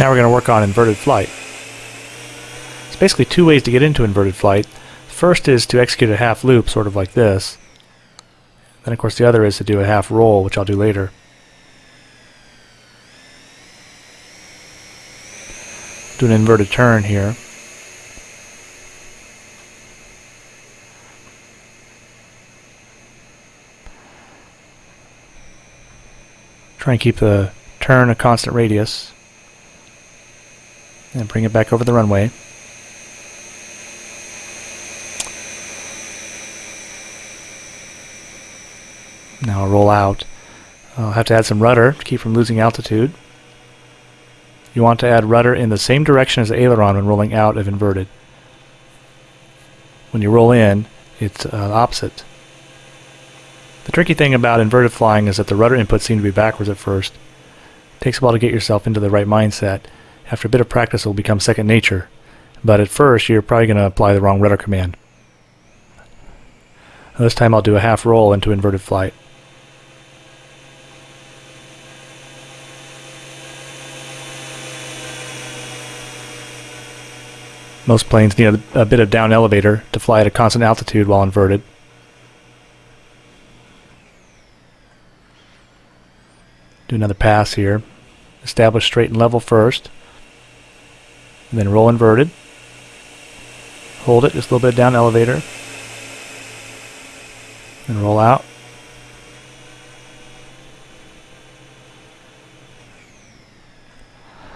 Now we're going to work on inverted flight. There's basically two ways to get into inverted flight. First is to execute a half loop, sort of like this. Then of course the other is to do a half roll, which I'll do later. Do an inverted turn here. Try and keep the turn a constant radius. And bring it back over the runway. Now I'll roll out. I'll have to add some rudder to keep from losing altitude. You want to add rudder in the same direction as the aileron when rolling out of inverted. When you roll in, it's uh, opposite. The tricky thing about inverted flying is that the rudder inputs seem to be backwards at first. It takes a while to get yourself into the right mindset. After a bit of practice, it will become second nature. But at first, you're probably going to apply the wrong rudder command. This time I'll do a half roll into inverted flight. Most planes need a, bit of down elevator to fly at a constant altitude while inverted. Do another pass here. Establish straight and level first. And then roll inverted. Hold it just a little bit down elevator. And roll out.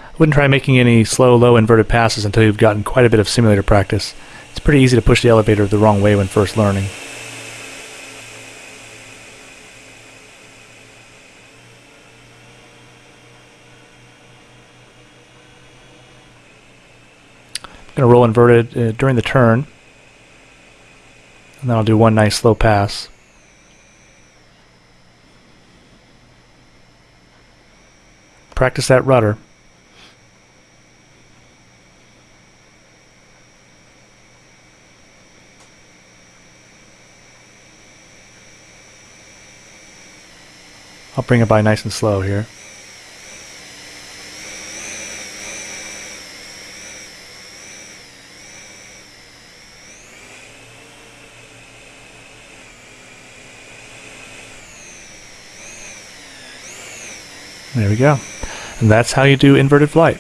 I Wouldn't try making any slow, low inverted passes until you've gotten quite a bit of simulator practice. It's pretty easy to push the elevator the wrong way when first learning. Going to roll inverted uh, during the turn. And then I'll do one nice slow pass. Practice that rudder. I'll bring it by nice and slow here. There we go. And that's how you do inverted flight.